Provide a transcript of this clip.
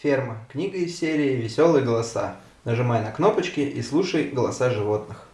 Ферма. Книга из серии «Веселые голоса». Нажимай на кнопочки и слушай голоса животных.